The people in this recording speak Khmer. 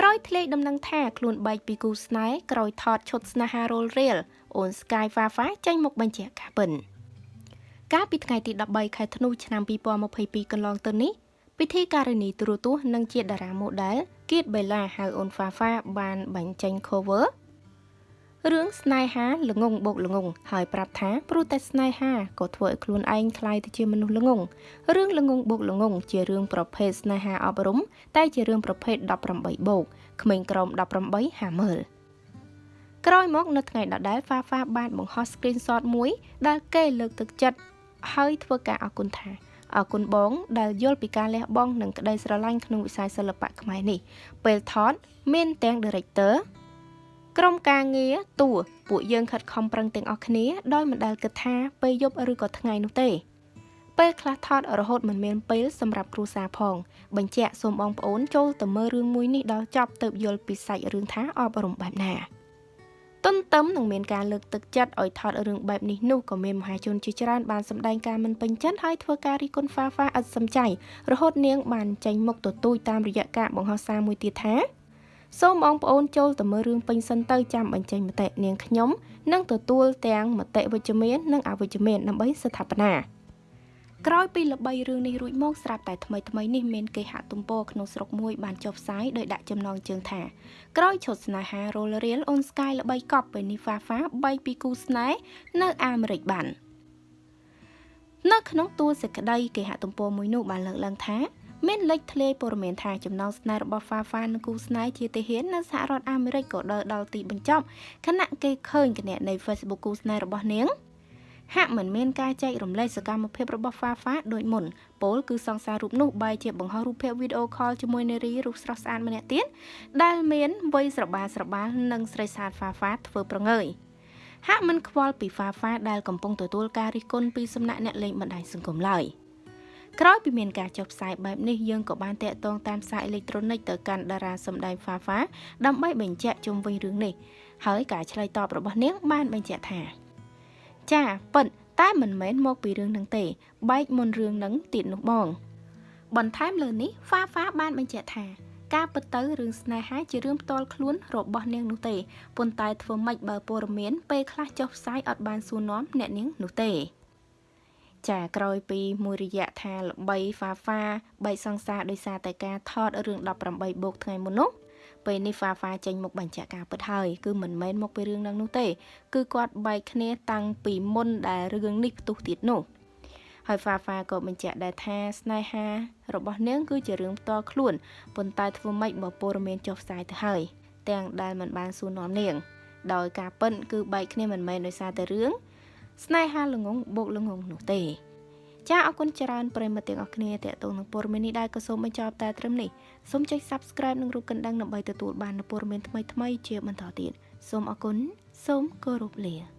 ក្រោយធ្លាយដំណឹងថាខ្លួនបែកពីគូស្នេហ៍ក្រោយថតឈុតស្នេហារលរៀលអូន Sky Fafa ចេញមកបញ្ជាក់ការពិនកាលពីថ្ងៃទី13ខែធ្នូឆ្នាំ2022កន្លងទៅនេះពិធីការនីទូរទស្សន៍និងជាតារាម៉ូដែលគៀតបេឡាហៅអូន Fafa បានបញ្ចេញ cover រឿងស្នេហាល្ងងបោកល្ងងហើយប្រាប់ថាព្រោះតែស្នេហាក៏ធ្វើឲ្យខ្លួនឯងคล้ายទៅជាមនុស្សល្ងងរឿងល្ងងបោកល្ងងជារឿងប្រភេទស្នេហាអប់រំតែជារឿងប្រភេទ18បូកក្មេងក្រោម18ហាមើលក្រោយមកនៅថ្ងៃដដែលហ្វាហ្វាបានបង្ហោះ screenshot មួយដែលគេលើកទឹកចិត្តហើយធ្វើការអរគុណថាអរគុណបងដែលយល់ពីការលះបង់និងក្តីស្រឡាញ់ក្នុងវិស័យសិល្បៈខ្មែរនេះពេលថតមានទាំង director ក្រុមការងារតួពួកយើងខិតខំប្រឹងទាំងអស់គ្នាដោយមិនដែលគិតថាពេលយប់ឬក៏ថ្ងៃនោះទេ ពេលខ្លះថតរហូតមិនមានពេលសម្រាប់គ្រួសារផង បញ្ជាក់សូមបងប្អូនចូលទៅមើលរឿងមួយនេះដល់ចប់ទៅយល់ពីសាច់រឿងថាអប់រំបែបណាទន្ទឹមនឹងមានការលើកទឹកចិត្តឲ្យថតរឿងបែបនេះនោះក៏មានមហាជនជាច្រើនបានសម្ដែងការមិនពេញចិត្តហើយធ្វើការរីគុណហ្វាហ្វាឥតសំចៃរហូតនាងបានចេញមុខទទូចតាមរយៈការបង្ហោះសារមួយទៀតថា សូមបងប្អូនចូលទៅមើលរឿងពេញសិនទៅចាំបញ្ចេញមតិនាងខ្ញុំនឹងទទួលទាំងមតិវិជ្ជមាននិងអវិជ្ជមានដើម្បីស្ថាបនាក្រោយពីល្បីរឿងនេះរួចមកស្រាប់តែថ្មីថ្មីនេះមានគេហទំព័រក្នុងស្រុកមួយបានចុះផ្សាយដោយដាក់ចំណងជើងថាក្រោយឈុតស្នេហារលរៀលអូនស្កាយល្បីកប់ពេលនេះហ្វាហ្វាបីពីគូស្នេហ៍នៅអាមេរិកបាននៅក្នុងទួលសេចក្តីគេហទំព័រមួយនោះបានលើកឡើងថា មានលេចធ្លាយព័ត៌មានថាចំណងស្នេហ៍របស់ Fafa និងគូស្នេហ៍ជាទាហាននៅសហរដ្ឋអាមេរិកក៏ដើរដល់ទីបញ្ចប់ខណៈគេឃើញគណនី Facebook គូស្នេហ៍របស់នាងហាក់មិនមានការចែករំលែកសកម្មភាពរបស់ Fafa ដូចមុនពលគឺសង្សាររូបនោះបែរជាបង្ហោះរូបភាពវីដេអូខលជាមួយនារីរូបស្រស់ស្អាតម្នាក់ទៀតដែលមានវ័យស្របាលស្របាលនិងស្រីស្អាត Fafa ធ្វើប្រងើយហាក់មិនខ្វល់ពី Fafa ដែលកំពុងទទួលការរិះគន់ពីសំណាក់អ្នកលេងបណ្ដាញសង្គមឡើយ។ ក្រោយពីមានការចុះផ្សាយបែបនេះយើងក៏បានតាក់ទងតាមសារអេឡិចត្រូនិកទៅកាន់តារាសម្ដែង Fafa ដើម្បីបញ្ជាក់ជុំវិញរឿងនេះហើយការឆ្លើយតបរបស់នាងបានបញ្ជាក់ថាចាពិតតែមិនមែនមកពីរឿងនឹងទេ បែកមុនរឿងនឹងទៀតនោះបង បន្ថែមលើនេះ Fafa បានបញ្ជាក់ថាការពិតទៅរឿងស្នេហាជារឿងផ្ទាល់ខ្លួនរបស់នាងនោះទេប៉ុន្តែធ្វើម៉េចបើព័ត៌មានពេលខ្លះចុះផ្សាយអត់បានសួរនាំអ្នកនាងនោះទេ ចាក្រោយពីមួយរយៈថាល្បីហ្វាហ្វាបែកសង្សារដោយសារតែការថតរឿង18បូកថ្ងៃមុននោះពេលនេះហ្វាហ្វាចេញមកបញ្ជាក់ការពិតហើយគឺមិនមែនមកពីរឿងនឹងនោះទេ គឺគាត់បែកគ្នាតាំងពីមុនដែលរឿងនេះផ្ទុះទៀតនោះហើយហ្វាហ្វាក៏បញ្ជាក់ដែរថាស្នេហារបស់នាងគឺជារឿងផ្ទាល់ខ្លួនប៉ុន្តែធ្វើម៉េចបើព័ត៌មានចុះផ្សាយទៅហើយទាំងដែលមិនបានសួរនាំនាង ដោយការពិនគឺបែកគ្នាមិនមែនដោយសារតែរឿង ស្នេហាល្ងងបូកល្ងងនោះទេចាអរគុណច្រើនប្រិមត្តទាំងអស់គ្នាតេតងនឹងព័ត៌មាននេះដែរក៏សូមបញ្ចប់តែត្រឹមនេះសូមចុច Subscribe និងរូបកណ្ដឹងដើម្បីទទួលបាននូវព័ត៌មានថ្មីៗជាបន្តទៀតសូមអរគុណសូមគោរពលា